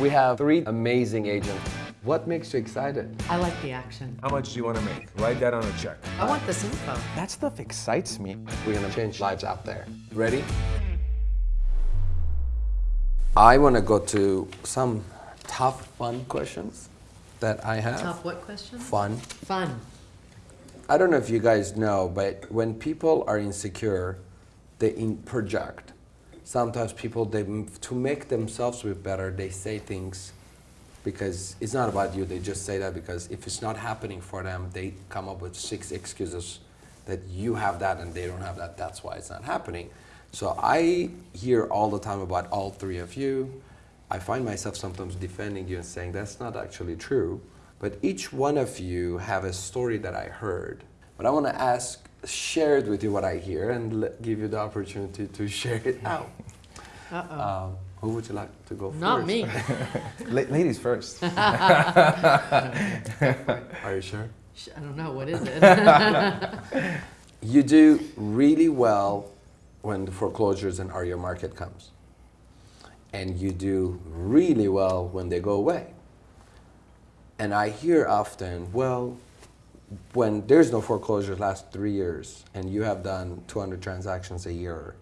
We have three amazing agents. What makes you excited? I like the action. How much do you want to make? Write that on a check. I want this info. That stuff excites me. We're gonna change lives out there. Ready? I wanna go to some tough, fun questions that I have. Tough what question? Fun. Fun. I don't know if you guys know, but when people are insecure, they in project. Sometimes people, they to make themselves feel better, they say things because it's not about you. They just say that because if it's not happening for them, they come up with six excuses that you have that and they don't have that. That's why it's not happening. So I hear all the time about all three of you. I find myself sometimes defending you and saying that's not actually true. But each one of you have a story that I heard. But I want to ask, share it with you what I hear and give you the opportunity to share it out. Uh-oh. Um, who would you like to go Not first? me. La ladies first. Are you sure? I don't know. What is it? You do really well when the foreclosures and are your market comes. And you do really well when they go away. And I hear often, well, when there's no foreclosures last three years and you have done 200 transactions a year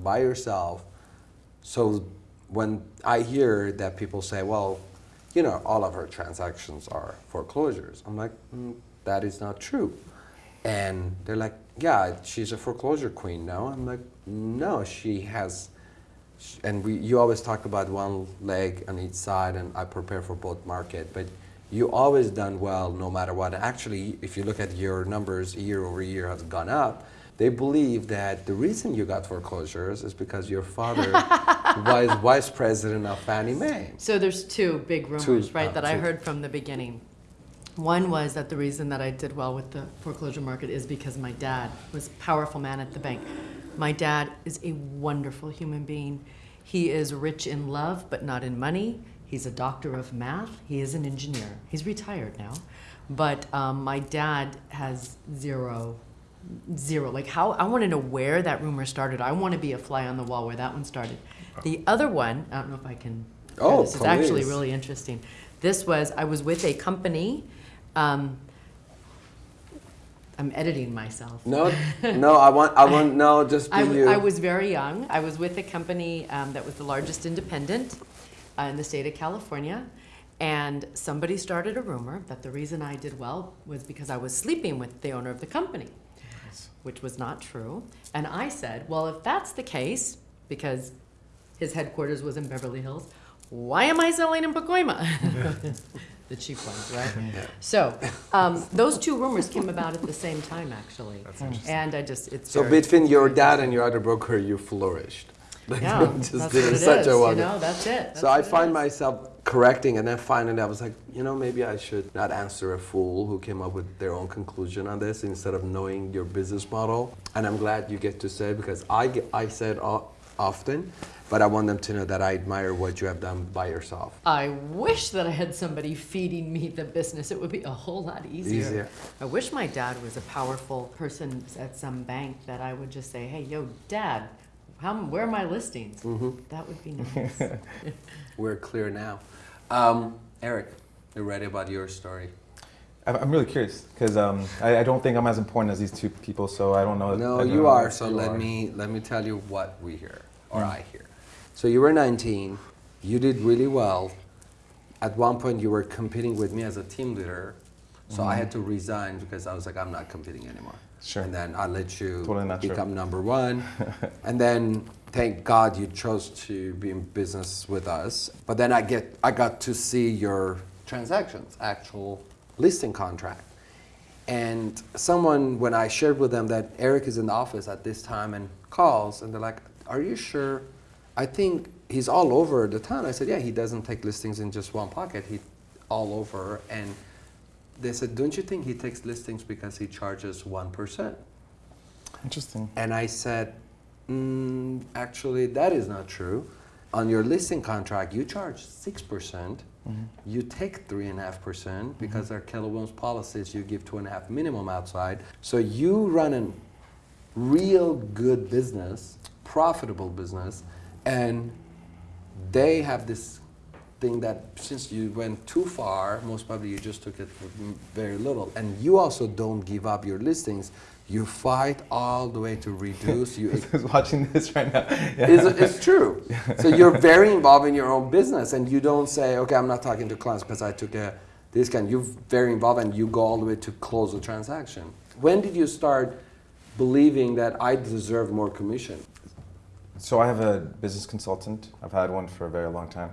by yourself, so when I hear that people say, well, you know, all of her transactions are foreclosures, I'm like, mm, that is not true. And they're like, yeah, she's a foreclosure queen now. I'm like, no, she has, and we, you always talk about one leg on each side, and I prepare for both market, but you always done well no matter what. Actually, if you look at your numbers year over year has gone up, they believe that the reason you got foreclosures is because your father was vice president of Fannie Mae. so there's two big rumors, right, uh, that I heard from the beginning. One was that the reason that I did well with the foreclosure market is because my dad was a powerful man at the bank. My dad is a wonderful human being. He is rich in love, but not in money. He's a doctor of math. He is an engineer. He's retired now. But um, my dad has zero, zero. Like, how, I want to know where that rumor started. I want to be a fly on the wall where that one started. The other one, I don't know if I can. Oh, this is actually please. really interesting. This was, I was with a company. Um, I'm editing myself. No, no, I want, I want, no, just be I, you. I was very young. I was with a company um, that was the largest independent uh, in the state of California. And somebody started a rumor that the reason I did well was because I was sleeping with the owner of the company, which was not true. And I said, well, if that's the case, because his headquarters was in Beverly Hills, why am I selling in Pacoima? the cheap ones, right? So um, those two rumors came about at the same time, actually. That's And I just, it's So very- between your dad and your other broker, you flourished. Like, Yeah, you that's just what did it such is, a you wonder- know, that's it. So I find is. myself correcting, and then finally I was like, you know, maybe I should not answer a fool who came up with their own conclusion on this instead of knowing your business model. And I'm glad you get to say because I get, I said o- often, but I want them to know that I admire what you have done by yourself. I wish that I had somebody feeding me the business. It would be a whole lot easier. Easier. I wish my dad was a powerful person at some bank that I would just say, hey, yo, dad, how, where are my listings? Mm-hmm. That would be nice. We're clear now. Um, Eric, you're ready about your story? I'm I'm really curious because um, I, I don't think I'm as important as these two people, so I don't know. No, I don't you know are. So you let are. me let me tell you what we hear, or Mm. I here. So you were 19. You did really well. At one point, you were competing with me as a team leader. So I had to resign because I was like, I'm not competing anymore. Mm-hmm. Sure. And then I let you Totally not true. become number one. and then thank God you chose to be in business with us. But then I get I got to see your transactions, actual listing contract. And someone, when I shared with them that Eric is in the office at this time and calls, and they're like, Are you sure? I think he's all over the town. I said, Yeah, he doesn't take listings in just one pocket, he all over. And they said, Don't you think he takes listings because he charges 1%? Interesting. And I said, mm, Actually, that is not true. On your listing contract, you charge 6%. percent You take 3.5% because our Keller Williams policies, you give 2.5 minimum outside. So you run a real good business, profitable business, and they have this thing that since you went too far, most probably you just took it for very little. And you also don't give up your listings. You fight all the way to reduce. You watching this right now? Yeah. it's, it's true. So you're very involved in your own business, and you don't say, "Okay, I'm not talking to clients because I took a discount." You're very involved, and you go all the way to close the transaction. When did you start believing that I deserve more commission? So I have a business consultant. I've had one for a very long time.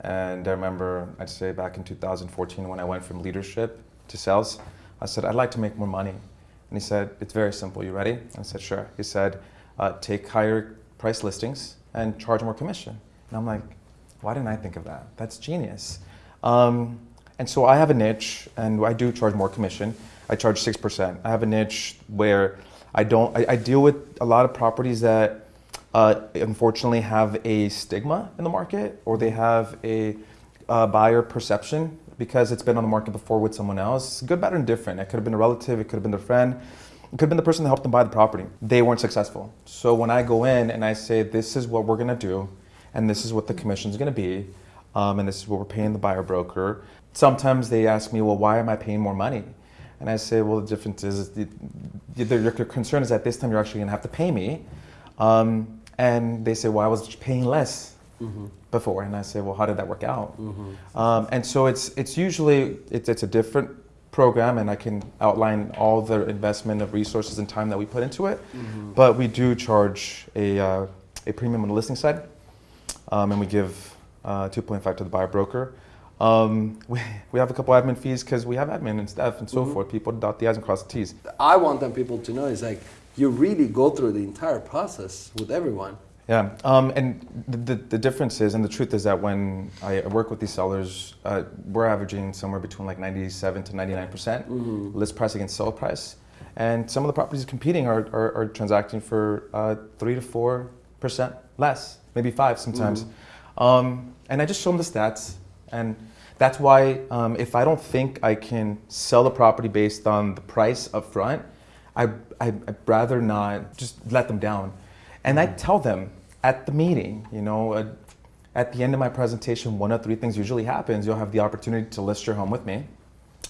And I remember, I'd say back in 2014 when I went from leadership to sales, I said, I'd like to make more money. And he said, it's very simple. You ready? I said, sure. He said, uh, take higher price listings and charge more commission. And I'm like, why didn't I think of that? That's genius. Um, and so I have a niche and I do charge more commission. I charge 6%. I have a niche where I don't, I, I deal with a lot of properties that uh, unfortunately have a stigma in the market or they have a uh, buyer perception because it's been on the market before with someone else. Good, bad, or indifferent. It could have been a relative, it could have been their friend, it could have been the person that helped them buy the property. They weren't successful. So when I go in and I say, this is what we're gonna do, and this is what the commission is gonna be, um, and this is what we're paying the buyer broker, sometimes they ask me, well, why am I paying more money? And I say, well, the difference is your concern is that this time you're actually gonna have to pay me. Um, and they say, well, I was paying less before. And I say, well, how did that work out? Um, and so it's, it's usually, it's, it's a different program and I can outline all the investment of resources and time that we put into it. But we do charge a, uh, a premium on the listing side. Um, and we give uh, 2.5 to the buyer broker. Um, we, we have a couple admin fees because we have admin and staff and so forth. People dot the i's and cross the t's. I want them people to know is like you really go through the entire process with everyone. Yeah, um, and the, the, the difference is, and the truth is that when I work with these sellers, uh, we're averaging somewhere between like 97 to 99 percent list price against sell price, and some of the properties competing are, are, are transacting for uh, three to four percent less, maybe five sometimes. Um, and I just show them the stats, and that's why um, if I don't think I can sell the property based on the price up front, I, I, I'd rather not just let them down. And I tell them at the meeting, you know, uh, at the end of my presentation, one of three things usually happens. You'll have the opportunity to list your home with me.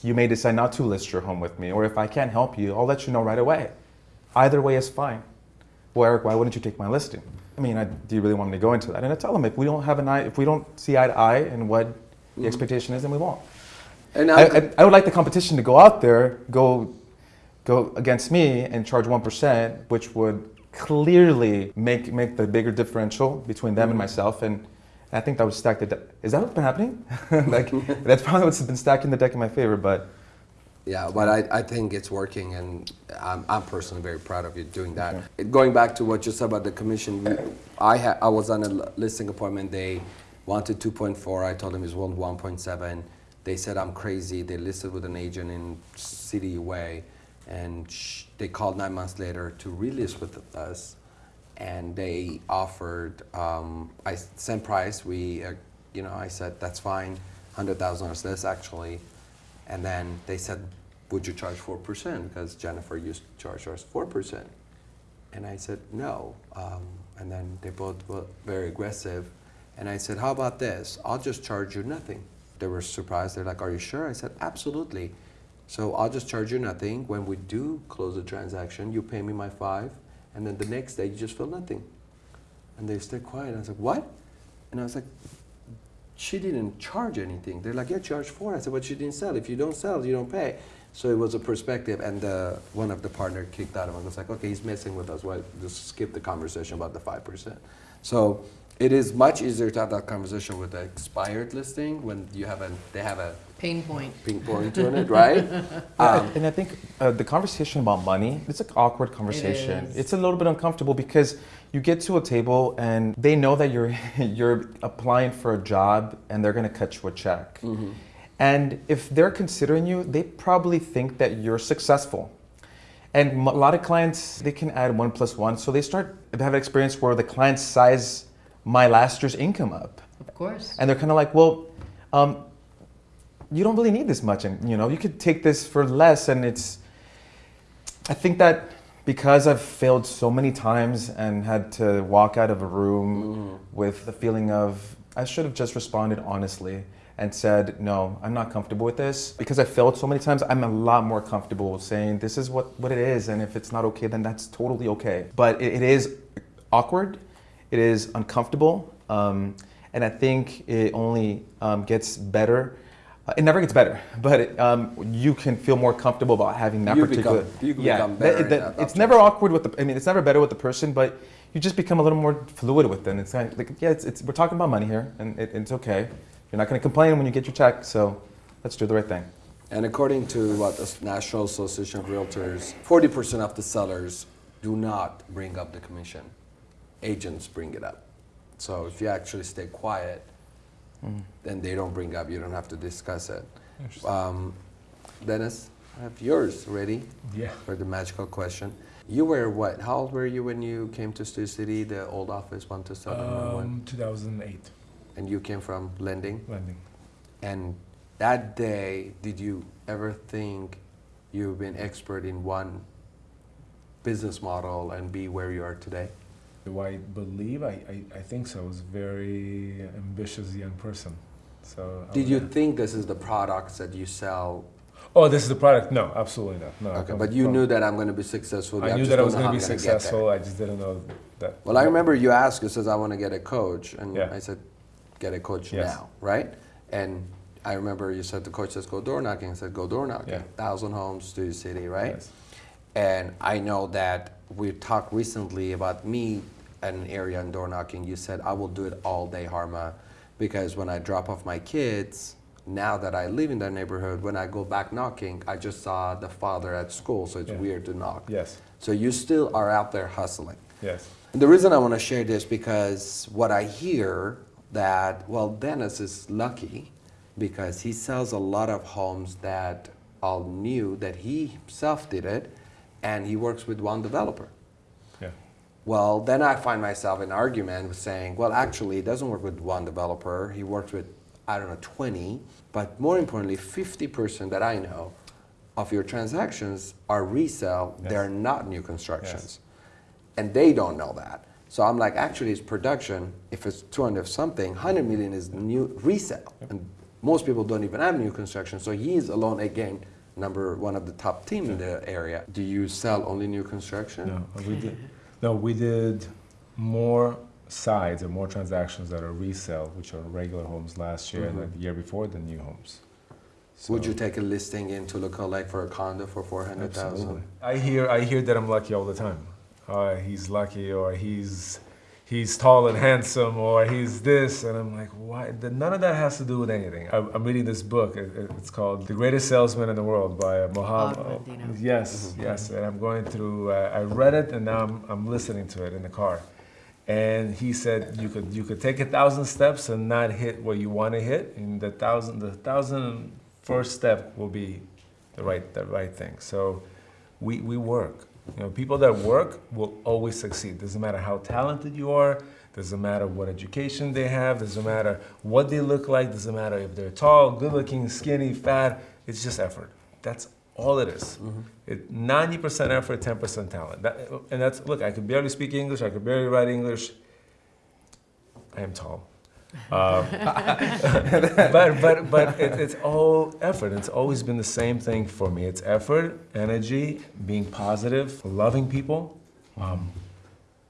You may decide not to list your home with me, or if I can't help you, I'll let you know right away. Either way is fine. Well, Eric, why wouldn't you take my listing? I mean, I, do you really want me to go into that? And I tell them if we don't have an eye, if we don't see eye to eye and what the expectation is, then we won't. And I, I, I would like the competition to go out there, go, go against me and charge one percent, which would clearly make make the bigger differential between them and mm. myself. And I think that would stack the deck. Is that what's been happening? like that's probably what's been stacking the deck in my favor. But Yeah, but I, I think it's working, and I'm, I'm personally very proud of you doing that. Going back to what you said about the commission, I ha, I was on a l- listing appointment. They wanted 2.4. I told them it's one 1.7. They said I'm crazy. They listed with an agent in City Way, and they called nine months later to relist with us, and they offered um, I sent price. We, uh, you know, I said that's fine, hundred thousand dollars less actually. And then they said, would you charge 4%? Because Jennifer used to charge us 4%. And I said, no. Um, and then they both were very aggressive. And I said, how about this? I'll just charge you nothing. They were surprised. They're like, are you sure? I said, absolutely. So I'll just charge you nothing. When we do close the transaction, you pay me my five. And then the next day, you just feel nothing. And they stay quiet. I was like, what? And I was like, she didn't charge anything. They're like, yeah, charge four. I said, but she didn't sell. If you don't sell, you don't pay. So it was a perspective, and uh, one of the partner kicked out of him. It was like, okay, he's messing with us. Well, just skip the conversation about the five percent. So it is much easier to have that conversation with an expired listing when you have a they have a Pain point. ping point to it, right? Yeah, and I think uh, the conversation about money, it's an awkward conversation. is. It's a little bit uncomfortable because you get to a table and they know that you're you're applying for a job and they're going to cut you a check. And if they're considering you, they probably think that you're successful. And a lot of clients, they can add one plus one. So they start to have an experience where the client size my last year's income up. Of course. And they're kind of like, well, um, you don't really need this much, and you know, you could take this for less. And it's, I think that because I've failed so many times and had to walk out of a room with the feeling of I should have just responded honestly and said, no, I'm not comfortable with this. Because I failed so many times, I'm a lot more comfortable saying this is what, what it is. And if it's not okay, then that's totally okay. But it, it is awkward, it is uncomfortable. Um, and I think it only um, gets better. Uh, it never gets better, but it, um, you can feel more comfortable about having that You particular. become- you yeah, become better in that- that it's never awkward with the. I mean, it's never better with the person, but you just become a little more fluid with them. It's kind of like, yeah, it's, it's we're talking about money here, and it, it's okay. You're not going to complain when you get your check, so let's do the right thing. And according to what the National Association of Realtors, 40% of the sellers do not bring up the commission. Agents bring it up. So if you actually stay quiet, then they don't bring up. You don't have to discuss it. Um, Dennis, I have yours ready Yeah. for the magical question. You were what? How old were you when you came to Stu City, the old office, one 12711? Um, 2008 and you came from lending? lending. And that day, did you ever think you've been expert in one business model and be where you are today? Do I believe? I, I, I think so. I was a very ambitious young person. So. Did you think this is the products that you sell? Oh, this is the product? No, absolutely not. No. Okay, but you from- knew that I'm going to be successful. I knew that I was going to be I'm gonna get there. successful. I just didn't know that. Well, I remember you asked, you says, I want to get a coach. And Yeah. I said, get a coach Yes. now, right? And I remember you said the coach says, go door knocking. I said, go door knocking. Yeah. Thousand homes, Studio City, right? Yes. And I know that we talked recently about me at an area in door knocking. You said, I will do it all day, Harma, because when I drop off my kids, now that I live in that neighborhood, when I go back knocking, I just saw the father at school, so it's Yeah. weird to knock. Yes. So you still are out there hustling. Yes. And the reason I want to share this because what I hear that well Dennis is lucky because he sells a lot of homes that all new that he himself did it and he works with one developer. Yeah. Well, then I find myself in argument with saying, well, actually, he doesn't work with one developer. He works with, I don't know, 20. But more importantly, 50% that I know of your transactions are resale. Yes. They're not new constructions. And they don't know that. So I'm like, actually, it's production. If it's 200 something, 100 million is new resale. And most people don't even have new construction. So he's alone again, number one of the top team in the area. Do you sell only new construction? No, we did. No, we did more sides and more transactions that are resale, which are regular homes last year and Mhm. the year before the new homes. Would you take a listing in Toluca like for a condo for four hundred thousand? I hear I hear that I'm lucky all the time. Uh, he's lucky, or he's he's tall and handsome, or he's this, and I'm like, why? None of that has to do with anything. I'm, I'm reading this book. It, it- it's called "The Greatest Salesman in the World" by uh, Mohammed. Bob Yes, yes. And I'm going through. Uh, I read it, and now I'm, I'm listening to it in the car. And he said you could you could take a thousand steps and not hit what you want to hit, and the thousand the thousand first step will be the right the right thing. So we we work. You know, people that work will always succeed. Doesn't matter how talented you are. Doesn't matter what education they have. Doesn't matter what they look like. Doesn't matter if they're tall, good-looking, skinny, fat. It's just effort. That's all it is. Mm-hmm. It, 90% effort, 10% talent. That, and that's, look, I could barely speak English, I could barely write English. I am tall. Um, but but, but it, it's all effort. It's always been the same thing for me. It's effort, energy, being positive, loving people, um,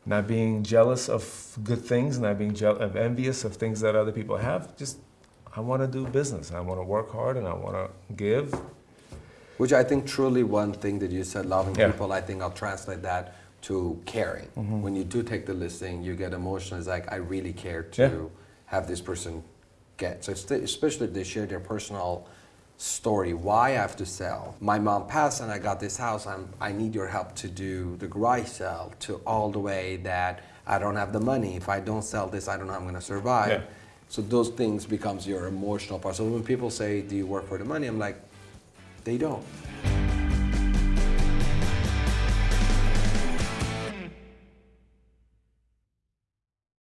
not being jealous of good things, not being je- of envious of things that other people have. Just, I want to do business. I want to work hard and I want to give. Which I think truly one thing that you said, loving Yeah. people, I think I'll translate that to caring. When you do take the listing, you get emotional. It's like, I really care to Yeah. Have this person get. So it's- especially if they share their personal story, why I have to sell. My mom passed and I got this house. I'm, I need your help to do the garage sale to all the way that I don't have the money. If I don't sell this, I don't know how I'm going to survive. Yeah. So those things becomes your emotional part. So when people say, "Do you work for the money?" I'm like, they don't.